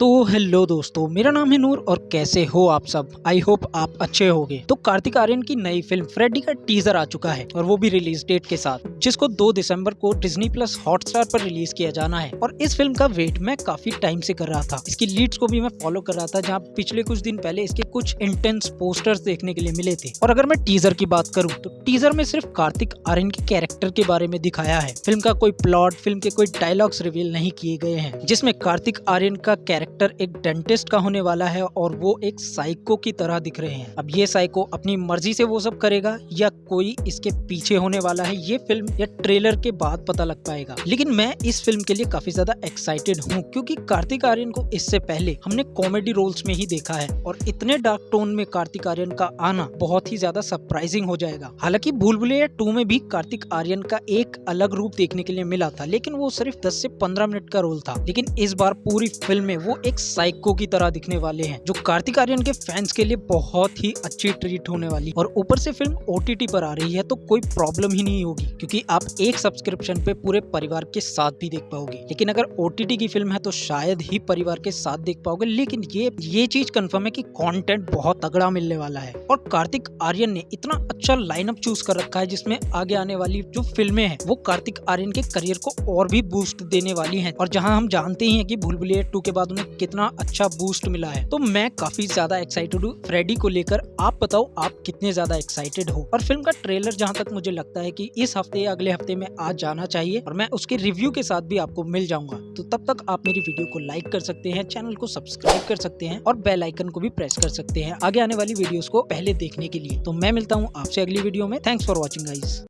तो हेलो दोस्तों, मेरा नाम है नूर और कैसे हो आप सब? आई होप आप अच्छे होगे। तो कार्तिक आर्यन की नई फ़िल्म फ्रेडी का टीजर आ चुका है और वो भी रिलीज़ डेट के साथ, जिसको 2 दिसंबर को डिज्नी प्लस हॉटस्टार पर रिलीज़ किया जाना है। और इस फ़िल्म का वेट मैं काफ़ी टाइम से कर रहा था। इसकी लीड्स को भी मैं फॉलो कर रहा था, जहाँ पिछले कुछ दिन पहले इसके कुछ इंटेंस पोस्टर्स देखने के लिए मिले थे। और अगर मैं टीजर की बात करूँ तो टीजर में सिर्फ़ कार्तिक आर्यन के कैरेक्टर के बारे में दिखाया है। फ़िल्म का कोई प्लॉट फ़िल्म के कोई डायलॉग्स रिवील नहीं किए गए हैं, जिसमें कार्तिक आर्यन का कैरेक्टर कैरेक्टर एक डेंटिस्ट का होने वाला है और वो एक साइको की तरह दिख रहे हैं। अब ये साइको अपनी मर्ज़ी से वो सब करेगा या कोई इसके पीछे होने वाला है, ये फ़िल्म या ट्रेलर के बाद पता लग पाएगा। लेकिन मैं इस फ़िल्म के लिए काफ़ी ज़्यादा एक्साइटेड हूँ, क्योंकि कार्तिक आर्यन को इससे पहले हमने कॉमेडी रोल्स में ही देखा है और इतने डार्क टोन में कार्तिक आर्यन का आना बहुत ही ज़्यादा सरप्राइजिंग हो जाएगा। हालाँकि भूल भुलैया टू में भी कार्तिक आर्यन का एक अलग रूप देखने के लिए मिला था, लेकिन वो सिर्फ़ 10 से 15 मिनट का रोल था। लेकिन इस बार पूरी फ़िल्म में वो एक साइको की तरह दिखने वाले हैं, जो कार्तिक आर्यन के फैंस के लिए बहुत ही अच्छी ट्रीट होने वाली। और ऊपर से फ़िल्म ओ पर आ रही है तो कोई प्रॉब्लम ही नहीं होगी, क्योंकि आप एक सब्सक्रिप्शन पे पूरे परिवार के साथ भी देख पाओगे। लेकिन अगर ओटीटी की फ़िल्म है तो शायद ही परिवार के साथ देख पाओगे। लेकिन ये ये चीज़ कंफर्म है कि कंटेंट बहुत तगड़ा मिलने वाला है। और कार्तिक आर्यन ने इतना अच्छा लाइनअप चूज़ कर रखा है, जिसमें आगे आने वाली जो फ़िल्में हैं, वो कार्तिक आर्यन के करियर को और भी बूस्ट देने वाली हैं। और जहाँ हम जानते ही हैं कि भूल भुलैया टू के बाद उन्हें कितना अच्छा बूस्ट मिला है। तो मैं काफ़ी ज़्यादा एक्साइटेड हूँ। फ्रेडी को लेकर आप बताओ, आप कितने ज़्यादा एक्साइटेड हो? और फ़िल्म का ट्रेलर जहाँ तक मुझे लगता है की इस हफ़्ते या अगले हफ़्ते में आज जाना चाहिए और मैं उसके रिव्यू के साथ भी आपको मिल जाऊँगा। तो तब तक आप मेरी वीडियो को लाइक कर सकते हैं चैनल को सब्सक्राइब कर सकते हैं और बेल आइकन को भी प्रेस कर सकते हैं आगे आने वाली वीडियोस को पहले देखने के लिए। तो मैं मिलता हूँ आपसे अगली वीडियो में। Thanks for watching guys